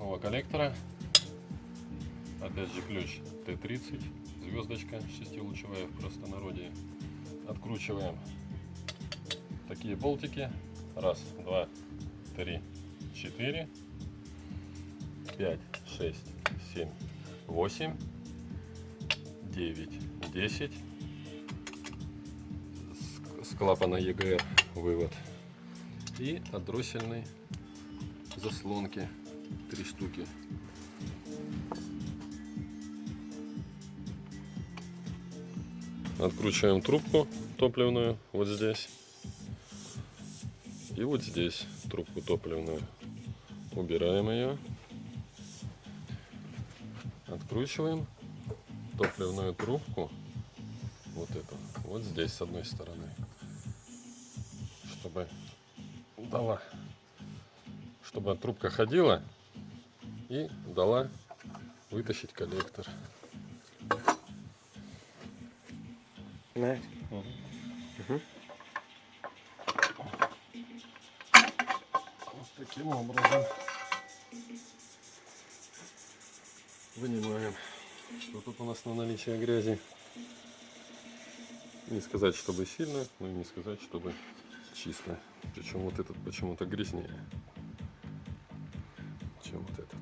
цепного коллектора. Опять же ключ Т-30, звездочка шестилучевая в простонародье. Откручиваем такие болтики. Раз, два, три, четыре, пять, шесть, семь, восемь, девять, десять. С- клапана ЕГР вывод. И от дроссельной заслонки три штуки. Откручиваем трубку топливную вот здесь. И вот здесь трубку топливную. Убираем ее. Откручиваем топливную трубку. Вот эту. Вот здесь с одной стороны. Чтобы дала. Чтобы трубка ходила и дала вытащить коллектор. Знаєш? Вот таким образом вынимаем. Что тут у нас на наличие грязи? Не сказать, чтобы сильно, но и не сказать, чтобы чисто. Причем вот этот почему-то грязнее, чем вот этот.